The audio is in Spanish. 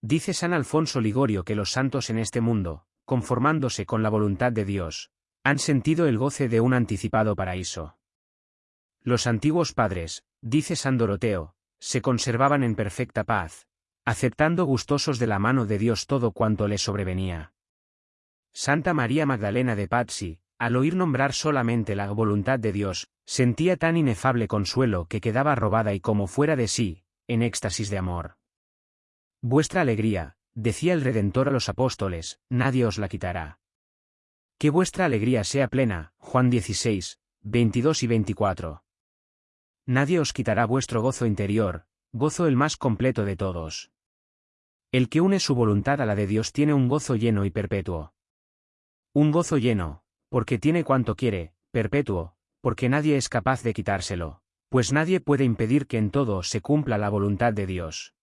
Dice San Alfonso Ligorio que los santos en este mundo, conformándose con la voluntad de Dios, han sentido el goce de un anticipado paraíso. Los antiguos padres, dice San Doroteo, se conservaban en perfecta paz, aceptando gustosos de la mano de Dios todo cuanto les sobrevenía. Santa María Magdalena de Pazzi, al oír nombrar solamente la voluntad de Dios, sentía tan inefable consuelo que quedaba robada y como fuera de sí, en éxtasis de amor. Vuestra alegría, decía el Redentor a los apóstoles, nadie os la quitará. Que vuestra alegría sea plena, Juan 16, 22 y 24. Nadie os quitará vuestro gozo interior, gozo el más completo de todos. El que une su voluntad a la de Dios tiene un gozo lleno y perpetuo. Un gozo lleno, porque tiene cuanto quiere, perpetuo, porque nadie es capaz de quitárselo, pues nadie puede impedir que en todo se cumpla la voluntad de Dios.